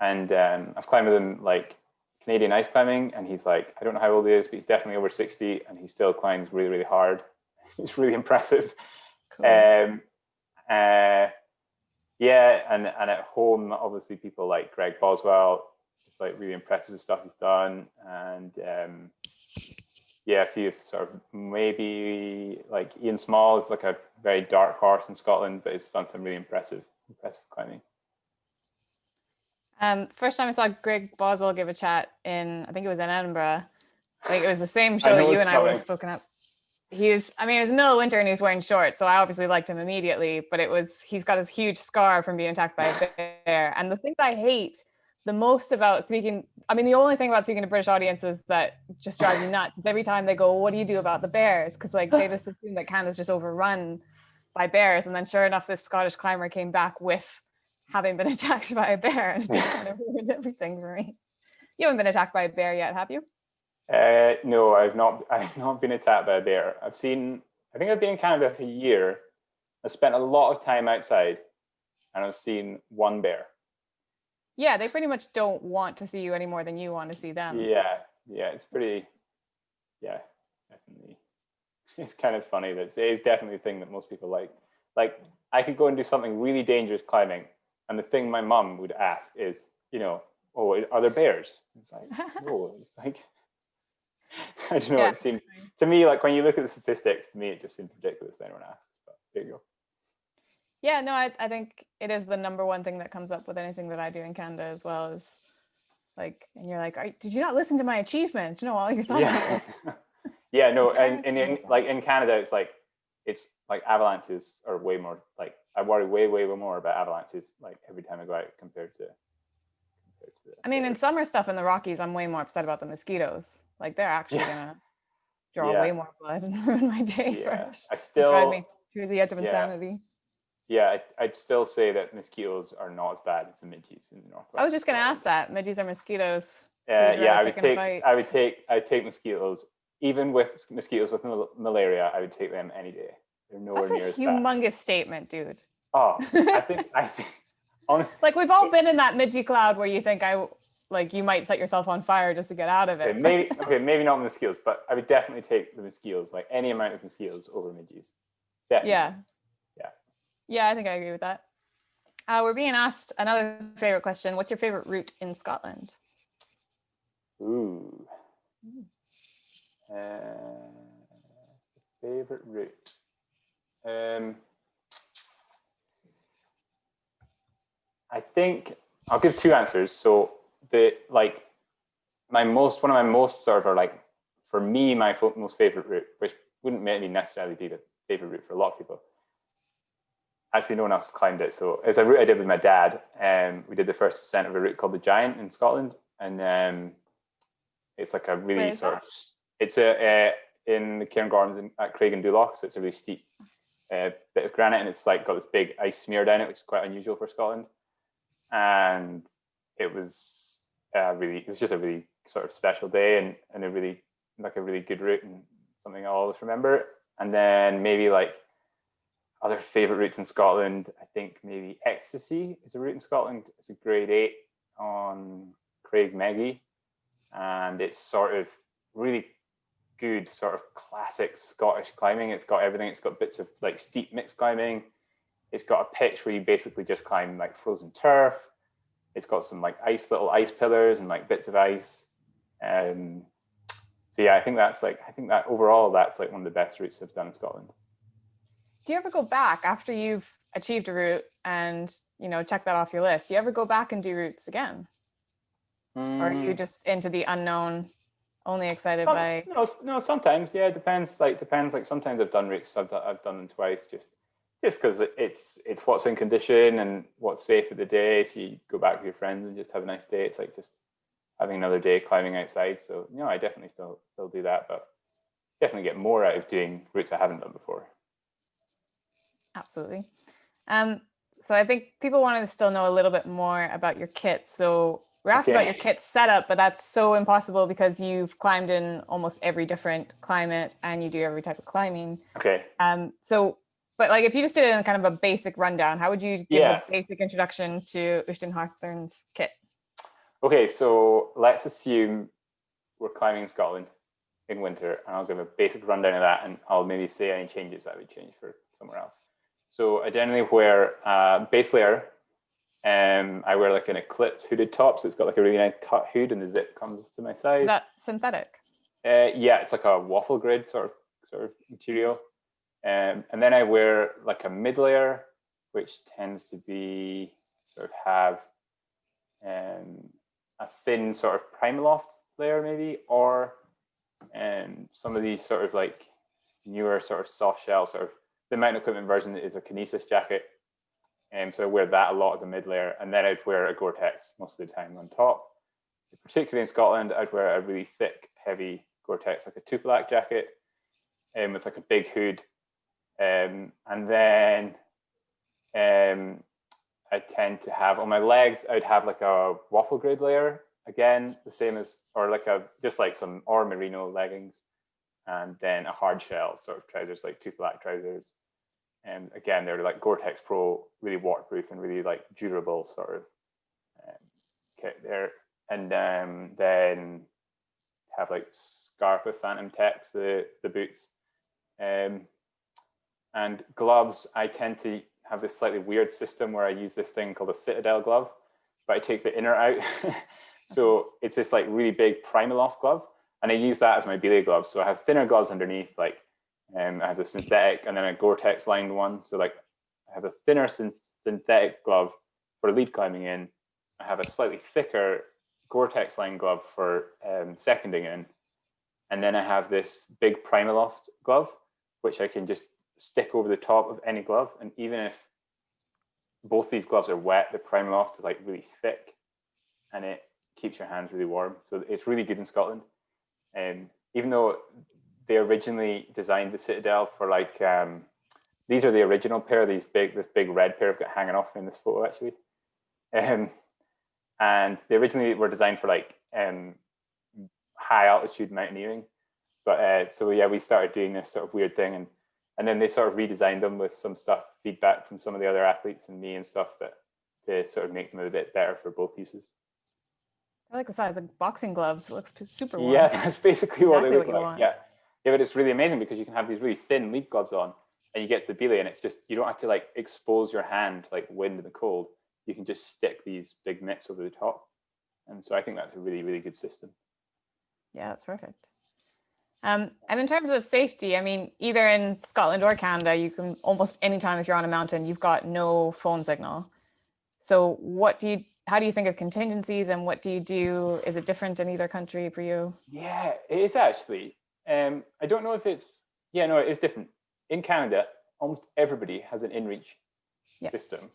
and um, I've climbed with him like Canadian ice climbing, and he's like, I don't know how old he is, but he's definitely over 60, and he still climbs really, really hard. [laughs] It's really impressive. Cool. Um, uh, yeah, and and at home, obviously, people like Greg Boswell. It's like really impressive stuff he's done, and um, yeah, a few sort of maybe like Iain Small is like a very dark horse in Scotland, but he's done some really impressive, impressive climbing. Um, first time I saw Greg Boswell give a chat in, I think it was in Edinburgh. Like it was the same show that you and I would have spoken up. He was, I mean, it was middle of winter and he was wearing shorts, so I obviously liked him immediately. But it was, he's got his huge scar from being attacked by a bear. And the thing that I hate the most about speaking, I mean, the only thing about speaking to British audiences that just drives me nuts is every time they go, "What do you do about the bears?" Because like they just assume that Canada's just overrun by bears, and then sure enough, this Scottish climber came back with having been [laughs] attacked by a bear, and just kind of ruined everything for me. You haven't been attacked by a bear yet, have you? Uh, no, I've not. [laughs] I've not been attacked by a bear. I've seen. I think I've been in Canada for a year. I spent a lot of time outside, and I've seen one bear. Yeah, they pretty much don't want to see you any more than you want to see them. Yeah, yeah, it's pretty. Yeah, definitely. [laughs] It's kind of funny. That it's definitely a thing that most people like. Like, I could go and do something really dangerous climbing, and the thing my mum would ask is, you know, oh, are there bears? It's like, [laughs] no, it's like. [laughs] I don't know. Yeah. It seemed to me like when you look at the statistics, to me it just seems ridiculous that anyone asks. But there you go. Yeah, no, I, I think it is the number one thing that comes up with anything that I do in Canada as well is like, and you're like, "Are- did you not listen to my achievement? You know, all your thoughts. Yeah, [laughs] yeah, no, and, and in, like in Canada, it's like it's like avalanches are way more like I worry way, way, way more about avalanches like every time I go out compared to. Compared to I mean, in summer stuff in the Rockies, I'm way more upset about the mosquitoes. Like they're actually Yeah. gonna draw Yeah. way more blood [laughs] and ruin my day for yeah. I Drive still, me to the edge of insanity. Yeah, I'd still say that mosquitoes are not as bad as the midges in the northwest. I was just gonna ask that. Midges are mosquitoes. Uh, yeah, I would take. fight? I would take. I would take mosquitoes. Even with mosquitoes with mal- malaria, I would take them any day. They're nowhere That's a near as bad. humongous statement, dude. Oh, I think. [laughs] I think. Honestly, Like we've all been in that midgy cloud where you think I like you might set yourself on fire just to get out of it. okay, maybe. [laughs] Okay, maybe not mosquitoes, but I would definitely take the mosquitoes, like any amount of mosquitoes over midges. Definitely. Yeah. Yeah, I think I agree with that. Uh, we're being asked another favorite question. What's your favorite route in Scotland? Ooh. Uh, favorite route. Um, I think I'll give two answers. So the like my most one of my most sort of like for me my most favorite route, which wouldn't maybe necessarily be the favorite route for a lot of people. Actually, no one else climbed it. So it's a route I did with my dad. Um, we did the first ascent of a route called the Giant in Scotland, and um, it's like a really sort of it's a uh, in the Cairngorms at Creag an Dubh Loch, so it's a really steep uh, bit of granite, and it's like got this big ice smear down it, which is quite unusual for Scotland. And it was uh, really, it was just a really sort of special day, and and a really like a really good route, and something I'll always remember. And then maybe like other favorite routes in Scotland, I think maybe Ecstasy is a route in Scotland. It's a grade eight on Creag Meagaidh, and it's sort of really good sort of classic Scottish climbing. It's got everything. It's got bits of like steep mixed climbing. It's got a pitch where you basically just climb like frozen turf. It's got some like ice little ice pillars and like bits of ice. Um, so yeah, I think that's like I think that overall that's like one of the best routes I've done in Scotland. Do you ever go back after you've achieved a route and you know check that off your list? Do you ever go back and do routes again, or are you Mm. just into the unknown, only excited Some- by? no, no, sometimes, yeah, it depends. Like depends. Like sometimes I've done routes. I've done, I've done them twice, just just because it's it's what's in condition and what's safe for the day. So you go back with your friends and just have a nice day. It's like just having another day climbing outside. So you know, I definitely still still do that, but definitely get more out of doing routes I haven't done before. Absolutely. Um, so I think people wanted to still know a little bit more about your kit. So we're asked about your kit setup, but that's so impossible because you've climbed in almost every different climate and you do every type of climbing. Okay. Um, so, but like if you just did it in kind of a basic rundown, how would you give Yeah. a basic introduction to Uisdean Hawthorn's kit? Okay, so let's assume we're climbing in Scotland in winter, and I'll give a basic rundown of that, and I'll maybe say any changes that would change for somewhere else. So I generally wear a base layer. Um, I wear like an Eclipse hooded top, so it's got like a really nice cut hood, and the zip comes to my side. Is that synthetic? Uh, yeah, it's like a waffle grid sort of sort of material. Um, and then I wear like a mid layer, which tends to be sort of have um, a thin sort of Primaloft layer maybe, or um, some of these sort of like newer sort of soft shell sort of the mountain equipment version is a Kinesis jacket. And um, so I wear that a lot as a mid layer. And then I'd wear a Gore-Tex most of the time on top. Particularly in Scotland, I'd wear a really thick, heavy Gore-Tex, like a Tupilak jacket um, with like a big hood. Um, and then um, I tend to have on my legs, I'd have like a waffle grid layer again, the same as, or like a, just like some, or merino leggings, and then a hard shell sort of trousers, like Tupilak trousers. And again, they're like Gore-Tex Pro, really waterproof and really like durable sort of um, kit there. And um, then have like scarf Scarpa Phantom Tech, the, the boots. Um, and gloves, I tend to have this slightly weird system where I use this thing called a Citadel glove, but I take the inner out. [laughs] so it's this like really big Primaloft glove. And I use that as my belay gloves. So I have thinner gloves underneath, like um, I have a synthetic and then a Gore-Tex lined one. So like I have a thinner synthetic glove for lead climbing in. I have a slightly thicker Gore-Tex lined glove for um, seconding in. And then I have this big Primaloft glove, which I can just stick over the top of any glove. And even if both these gloves are wet, the Primaloft is like really thick and it keeps your hands really warm. So it's really good in Scotland. And um, even though they originally designed the Citadel for like, um, these are the original pair, these big, this big red pair I've got hanging off in this photo actually. Um, and they originally were designed for like um, high altitude mountaineering. But uh, so yeah, we started doing this sort of weird thing and and then they sort of redesigned them with some stuff, feedback from some of the other athletes and me and stuff that to sort of make them a bit better for both uses. I like the size, like boxing gloves. It looks super warm. Yeah, that's basically exactly what they look what like. Want. Yeah. Yeah, but it's really amazing because you can have these really thin lead gloves on and you get to the belay and it's just, you don't have to like expose your hand like wind in the cold. You can just stick these big mitts over the top. And so I think that's a really, really good system. Yeah, that's perfect. Um, and in terms of safety, I mean, either in Scotland or Canada, you can almost anytime if you're on a mountain, you've got no phone signal. So what do you, how do you think of contingencies and what do you do? Is it different in either country for you? Yeah, it is actually. Um, I don't know if it's, yeah, no, it is different. In Canada, almost everybody has an InReach yeah. system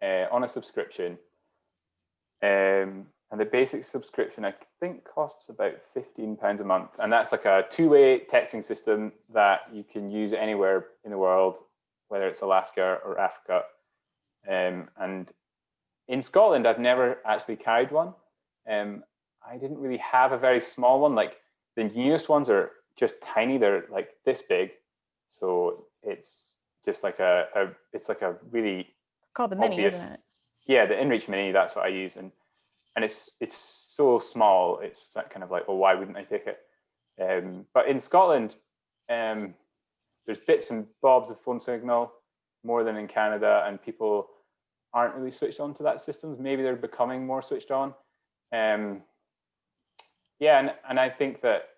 uh, on a subscription. Um, and the basic subscription, I think, costs about £15 a month. And that's like a two-way texting system that you can use anywhere in the world, whether it's Alaska or Africa. Um, and in Scotland, I've never actually carried one. Um, I didn't really have a very small one. Like the newest ones are just tiny. They're like this big. So it's just like a, a it's like a really it's called the obvious, mini, isn't it? Yeah, the InReach Mini, that's what I use. And and it's it's so small. It's that kind of like, well, why wouldn't I take it? Um, but in Scotland, um, there's bits and bobs of phone signal more than in Canada, and people aren't really switched on to that system. Maybe they're becoming more switched on. Um, yeah, and, and I think that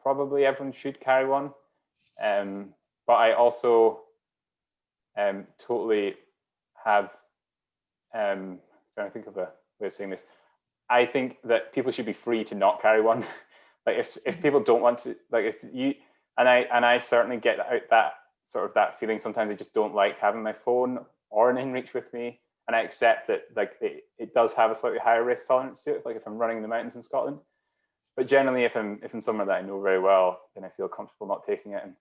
probably everyone should carry one. Um, but I also um, totally have, um, trying to think of a way of saying this, I think that people should be free to not carry one. [laughs] like if, if people don't want to, like if you, and I, and I certainly get out that sort of that feeling. Sometimes I just don't like having my phone or an inReach with me. And I accept that like it, it does have a slightly higher risk tolerance to it. Like if I'm running in the mountains in Scotland, but generally if I'm, if I'm somewhere that I know very well, then I feel comfortable not taking it. And,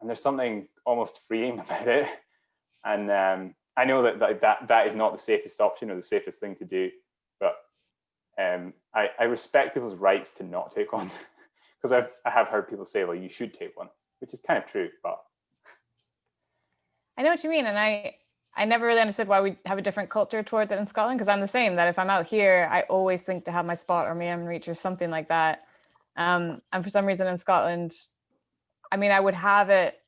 and there's something almost freeing [laughs] about it. And um, I know that, that that that is not the safest option or the safest thing to do but um, I, I respect people's rights to not take one [laughs] because I've I have heard people say, well, you should take one, which is kind of true, but I know what you mean, and I I never really understood why we have a different culture towards it in Scotland because I'm the same. That if I'm out here, I always think to have my spot or my reach or something like that. Um, and for some reason in Scotland, I mean, I would have it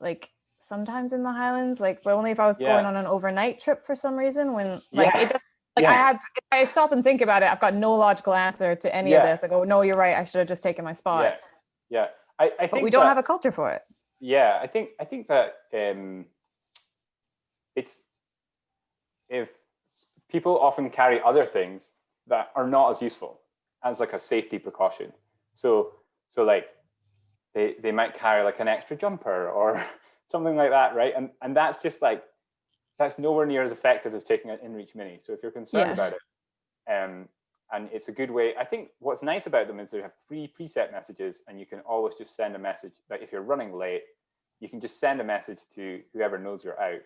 like sometimes in the Highlands, like but only if I was Yeah. going on an overnight trip for some reason. When like Yeah. it doesn't like I have, if I stop and think about it, I've got no logical answer to any of this. I go, no, you're right. I should have just taken my spot. Yeah, yeah. I, I But think we don't that- have a culture for it. Yeah, I think I think that um, it's if people often carry other things that are not as useful as like a safety precaution. So so like they they might carry like an extra jumper or [laughs] something like that, right? And and that's just like that's nowhere near as effective as taking an InReach Mini. So if you're concerned Yeah. about it, um, and it's a good way. I think what's nice about them is they have free preset messages, and you can always just send a message. Like if you're running late, you can just send a message to whoever knows you're out,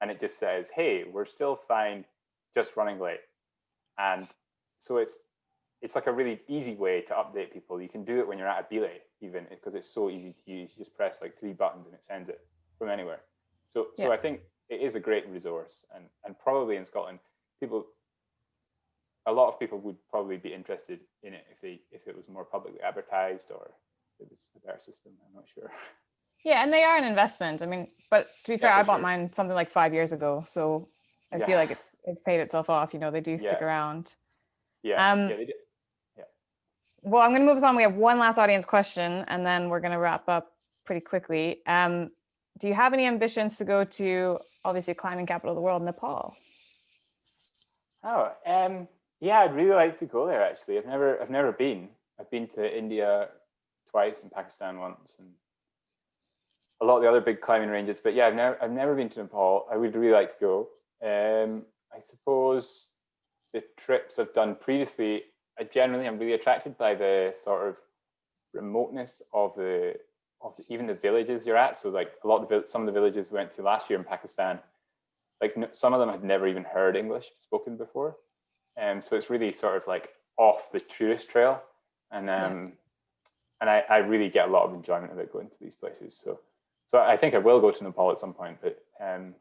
and it just says, "Hey, we're still fine, just running late." And so it's it's like a really easy way to update people. You can do it when you're at a belay, even because it's so easy to use. You just press like three buttons and it sends it from anywhere. So so Yeah. I think it is a great resource, and and probably in Scotland, people a lot of people would probably be interested in it if they if it was more publicly advertised or if it was a better system. I'm not sure. [laughs] Yeah, and they are an investment. I mean, but to be fair, Yeah, I bought sure. mine something like five years ago, so I Yeah. feel like it's it's paid itself off. You know, they do stick Yeah. around. Yeah, Um, yeah, they did. Well, I'm going to move us on. We have one last audience question, and then we're going to wrap up pretty quickly. Um, do you have any ambitions to go to obviously climbing capital of the world, Nepal? Oh, um, yeah, I'd really like to go there. Actually, I've never I've never been. I've been to India twice and Pakistan once, and a lot of the other big climbing ranges. But yeah, I've never I've never been to Nepal. I would really like to go. Um, I suppose the trips I've done previously, I generally am really attracted by the sort of remoteness of the of the, even the villages you're at. So like a lot of the, some of the villages we went to last year in Pakistan, like some of them had never even heard English spoken before, and so it's really sort of like off the tourist trail, and um, and I, I really get a lot of enjoyment of it going to these places. So so I think I will go to Nepal at some point, but um,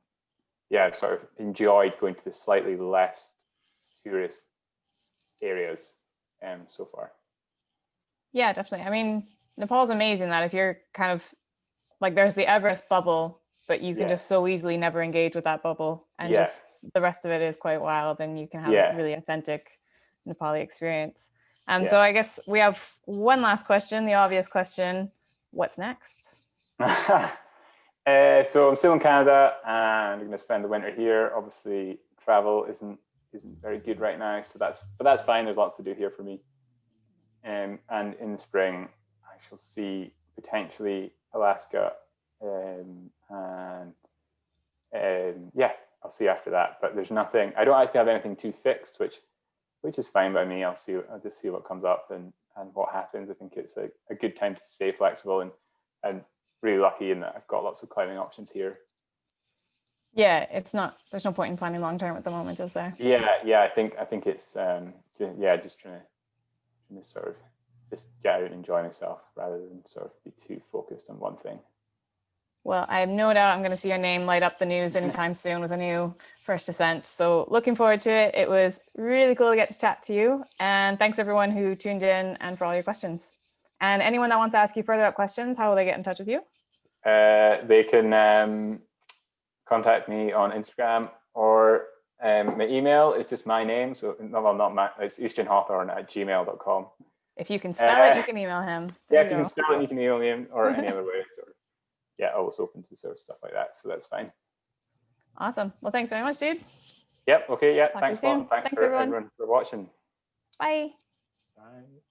yeah, I've sort of enjoyed going to the slightly less tourist areas um, so far. Yeah, definitely. I mean, Nepal's amazing that if you're kind of like there's the Everest bubble, but you can Yeah. just so easily never engage with that bubble, and Yeah. just the rest of it is quite wild, and you can have Yeah. a really authentic Nepali experience. Um, so I guess we have one last question, the obvious question: What's next? [laughs] uh, so I'm still in Canada and I'm going to spend the winter here. Obviously, travel isn't isn't very good right now, so that's but that's fine. There's lots to do here for me. Um, and in the spring, I shall see potentially Alaska, um, and um, yeah, I'll see after that. But there's nothing. I don't actually have anything too fixed, which which is fine by me. I'll see. I'll just see what comes up and and what happens. I think it's a, a good time to stay flexible and and really lucky in that I've got lots of climbing options here. Yeah, it's not. There's no point in planning long term at the moment, is there? Yeah, yeah. I think I think it's um, yeah, just trying to, trying to sort of just get out and enjoy myself rather than sort of be too focused on one thing. Well, I have no doubt I'm going to see your name light up the news anytime soon with a new first ascent. So looking forward to it. It was really cool to get to chat to you. And thanks everyone who tuned in and for all your questions. And anyone that wants to ask you further up questions, how will they get in touch with you? Uh, they can um, contact me on Instagram or um, my email is just my name. So no, well, not my, it's uisdeanhawthorn at gmail.com. If you can spell it, Uh, you can email him. Yeah, There if you you can spell it, you can email me or any [laughs] other way. Or, yeah, always open to sort of stuff like that. So that's fine. Awesome. Well, thanks very much, dude. Yep. Okay. Yeah. you Thanks a lot. Thanks, Thanks, for everyone. everyone for watching. Bye. Bye.